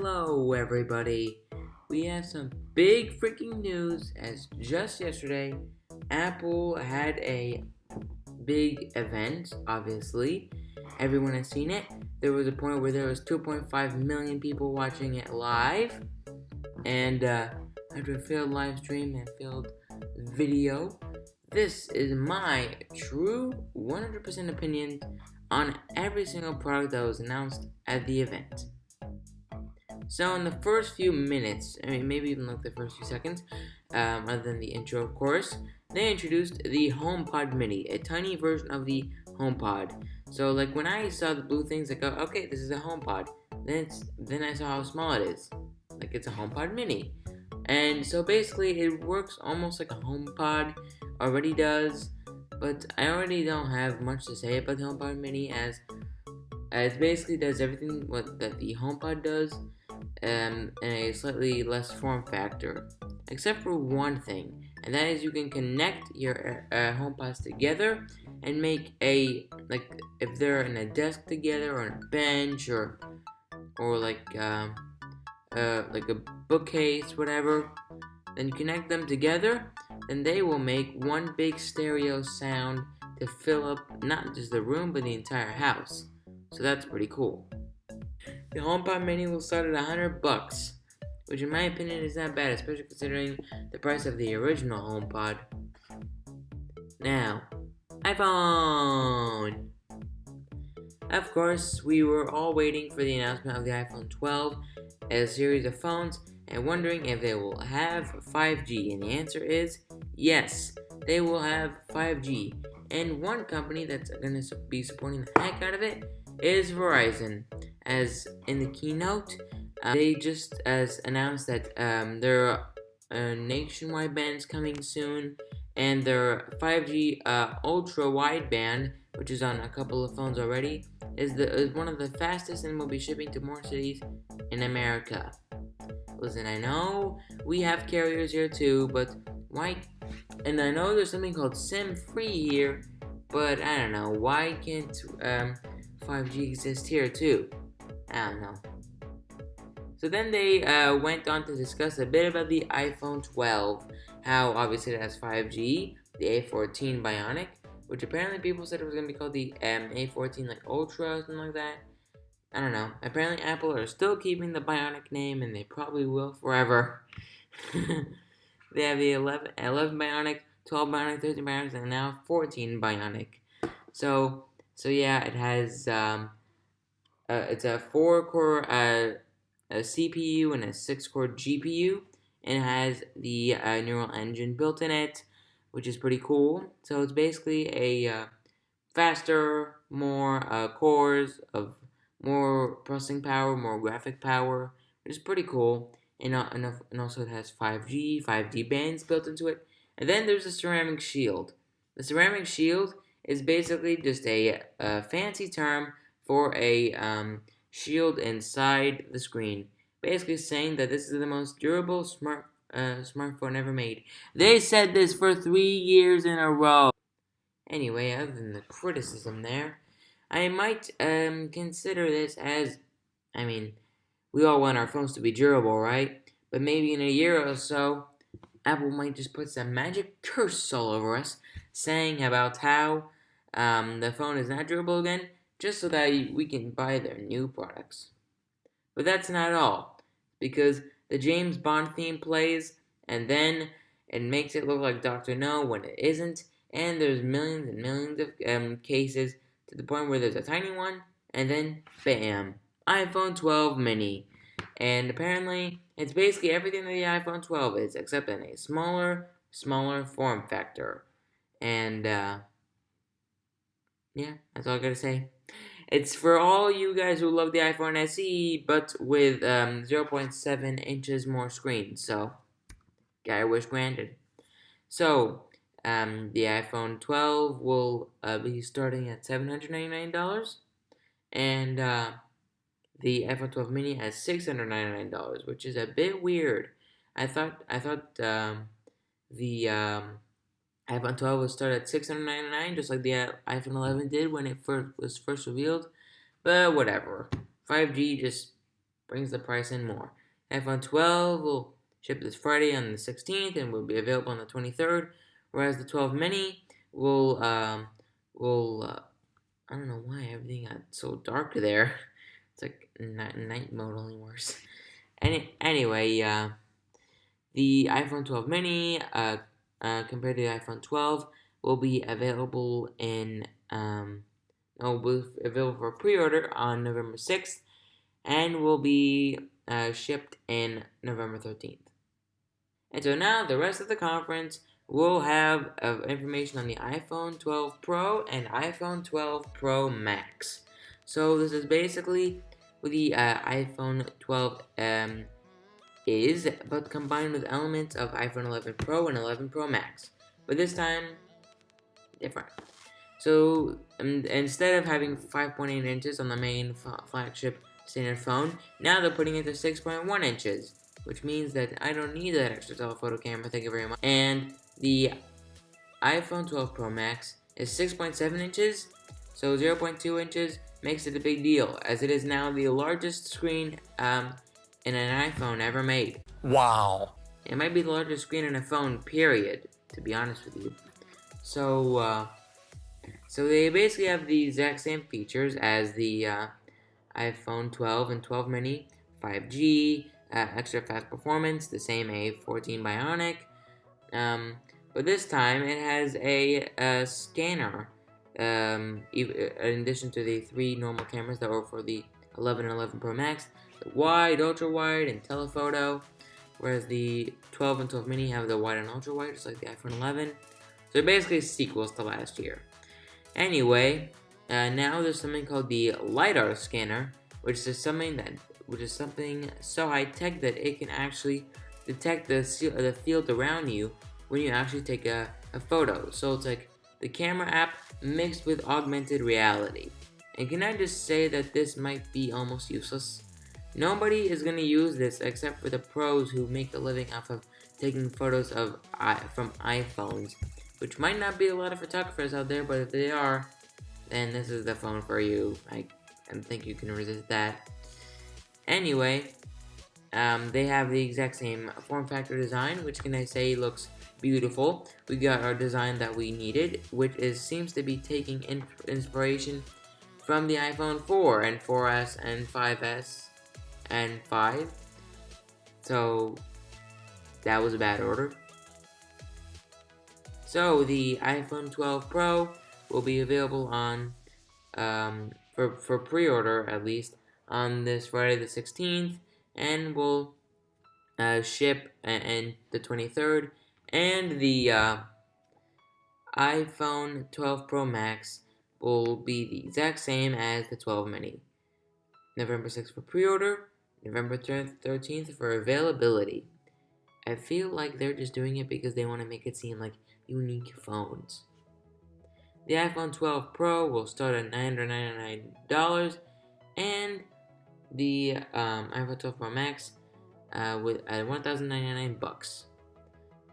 Hello, everybody. We have some big freaking news as just yesterday, Apple had a big event, obviously. Everyone has seen it. There was a point where there was 2.5 million people watching it live. And uh, after a failed live stream and failed video, this is my true 100% opinion on every single product that was announced at the event. So in the first few minutes, I mean maybe even like the first few seconds, um, other than the intro of course, they introduced the HomePod Mini, a tiny version of the HomePod. So like when I saw the blue things, I go, okay, this is a HomePod. Then then I saw how small it is, like it's a HomePod Mini. And so basically it works almost like a HomePod already does, but I already don't have much to say about the HomePod Mini as, as basically does everything what that the HomePod does, um, in a slightly less form factor, except for one thing, and that is you can connect your uh, uh, HomePods together and make a like if they're in a desk together or on a bench or or like uh, uh, like a bookcase, whatever. Then connect them together, and they will make one big stereo sound to fill up not just the room but the entire house. So that's pretty cool. The HomePod Mini will start at 100 bucks, which in my opinion is not bad, especially considering the price of the original HomePod. Now, iPhone! Of course, we were all waiting for the announcement of the iPhone 12 as a series of phones and wondering if they will have 5G, and the answer is yes, they will have 5G. And one company that's going to be supporting the heck out of it is Verizon as in the keynote, uh, they just as announced that um, their uh, nationwide bands coming soon, and their 5G uh, ultra wideband, which is on a couple of phones already, is the is one of the fastest and will be shipping to more cities in America. Listen, I know we have carriers here too, but why? And I know there's something called SIM free here, but I don't know why can't um, 5G exist here too? I don't know. So then they uh, went on to discuss a bit about the iPhone 12, how obviously it has 5G, the A14 Bionic, which apparently people said it was going to be called the um, A14 like Ultra or something like that. I don't know. Apparently Apple are still keeping the Bionic name and they probably will forever. they have the 11, 11 Bionic, 12 Bionic, 13 Bionic, and now 14 Bionic. So, so yeah, it has um, uh, it's a four core uh, CPU and a six core GPU, and it has the uh, neural engine built in it, which is pretty cool. So it's basically a uh, faster, more uh, cores of more processing power, more graphic power, which is pretty cool. And, uh, and also it has 5G, 5G bands built into it. And then there's a ceramic shield. The ceramic shield is basically just a, a fancy term for a um, shield inside the screen, basically saying that this is the most durable smart uh, smartphone ever made. They said this for three years in a row. Anyway, other than the criticism there, I might um, consider this as, I mean, we all want our phones to be durable, right? But maybe in a year or so, Apple might just put some magic curse all over us, saying about how um, the phone is not durable again, just so that we can buy their new products. But that's not all, because the James Bond theme plays, and then it makes it look like Dr. No when it isn't, and there's millions and millions of um, cases to the point where there's a tiny one, and then bam, iPhone 12 mini. And apparently, it's basically everything that the iPhone 12 is, except in a smaller, smaller form factor. And, uh, yeah, that's all I gotta say. It's for all you guys who love the iPhone SE, but with um, 0.7 inches more screen. So, guy wish granted. So, um, the iPhone 12 will uh, be starting at $799, and uh, the iPhone 12 mini at $699, which is a bit weird. I thought I thought um, the um, iPhone 12 will start at 699, just like the iPhone 11 did when it first was first revealed. But whatever. 5G just brings the price in more. iPhone 12 will ship this Friday on the 16th and will be available on the 23rd, whereas the 12 mini will um, will uh, I don't know why everything got so dark there. It's like night, night mode only worse. Any anyway, uh, the iPhone 12 mini uh, uh, compared to the iPhone 12 will be available in um, will be available for pre-order on November 6th and will be uh, shipped in November 13th. And so now the rest of the conference will have uh, information on the iPhone 12 Pro and iPhone 12 Pro Max. So this is basically the uh, iPhone 12 um, is, but combined with elements of iPhone 11 Pro and 11 Pro Max. But this time, different. So um, instead of having 5.8 inches on the main flagship standard phone, now they're putting it to 6.1 inches, which means that I don't need that extra telephoto camera, thank you very much. And the iPhone 12 Pro Max is 6.7 inches, so 0.2 inches makes it a big deal, as it is now the largest screen um, in an iPhone ever made. Wow. It might be the largest screen in a phone, period, to be honest with you. So, uh, so they basically have the exact same features as the uh, iPhone 12 and 12 mini, 5G, uh, extra fast performance, the same A14 Bionic, um, but this time it has a, a scanner um, in addition to the three normal cameras that were for the 11 and 11 Pro Max, wide, ultra wide, and telephoto, whereas the 12 and 12 mini have the wide and ultra wide, just like the iPhone 11. So basically sequels to last year. Anyway, uh, now there's something called the lidar scanner, which is something that which is something so high tech that it can actually detect the the field around you when you actually take a, a photo. So it's like the camera app mixed with augmented reality. And can I just say that this might be almost useless? Nobody is going to use this except for the pros who make a living off of taking photos of from iPhones, which might not be a lot of photographers out there, but if they are, then this is the phone for you. I don't think you can resist that. Anyway, um, they have the exact same form factor design, which can I say looks beautiful. We got our design that we needed, which is seems to be taking in inspiration from the iPhone 4 and 4S and 5S and 5. So that was a bad order. So the iPhone 12 Pro will be available on um, for for pre-order at least on this Friday the 16th, and will uh, ship and the 23rd and the uh, iPhone 12 Pro Max will be the exact same as the 12 mini. November 6th for pre-order, November 13th for availability. I feel like they're just doing it because they want to make it seem like unique phones. The iPhone 12 Pro will start at $999 and the um, iPhone 12 Pro Max uh, with at 1,099 bucks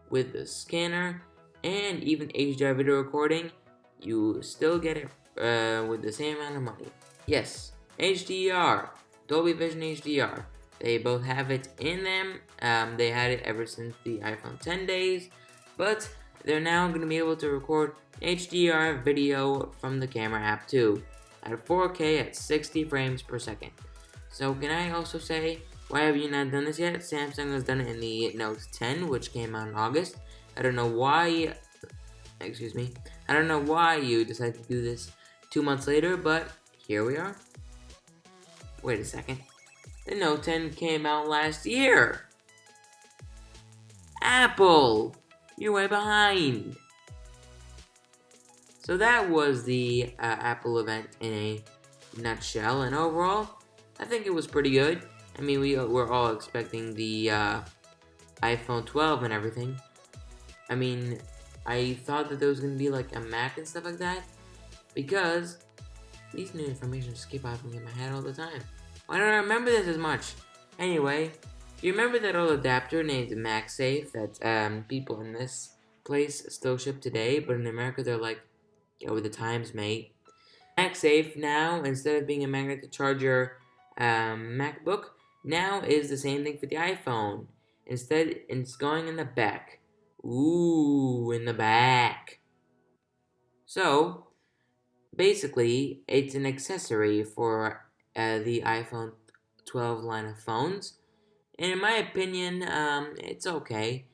with the scanner and even HDR video recording, you still get it uh, with the same amount of money. Yes, HDR, Dolby Vision HDR. They both have it in them. Um, they had it ever since the iPhone 10 days, but they're now going to be able to record HDR video from the camera app too, at 4K at 60 frames per second. So can I also say why have you not done this yet? Samsung has done it in the Note 10, which came out in August. I don't know why, excuse me, I don't know why you decided to do this two months later, but here we are. Wait a second. The Note 10 came out last year. Apple, you're way behind. So that was the uh, Apple event in a nutshell, and overall, I think it was pretty good. I mean, we were all expecting the uh, iPhone 12 and everything. I mean, I thought that there was going to be like a Mac and stuff like that. Because these new information just keep popping in my head all the time. Why don't I remember this as much? Anyway, you remember that old adapter named MagSafe that um, people in this place still ship today, but in America they're like, go with the times, mate. MagSafe now, instead of being a magnet to charge your um, MacBook, now is the same thing for the iPhone. Instead, it's going in the back. Ooh, in the back. So, basically, it's an accessory for uh, the iPhone 12 line of phones. And in my opinion, um, it's okay.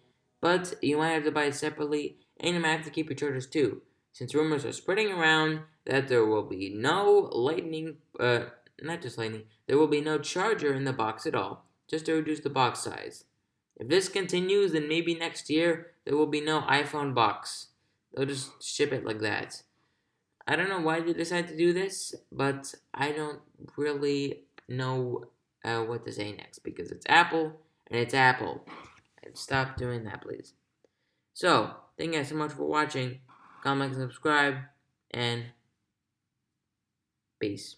But you might have to buy it separately, and you might have to keep your chargers too, since rumors are spreading around that there will be no lightning, uh, not just lightning, there will be no charger in the box at all, just to reduce the box size. If this continues, then maybe next year there will be no iPhone box. They'll just ship it like that. I don't know why they decided to do this, but I don't really know uh, what to say next because it's Apple and it's Apple. And stop doing that, please. So, thank you guys so much for watching. Comment, and subscribe, and peace.